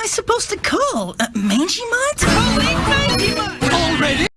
am I supposed to call? Uh, Mangy Mutt?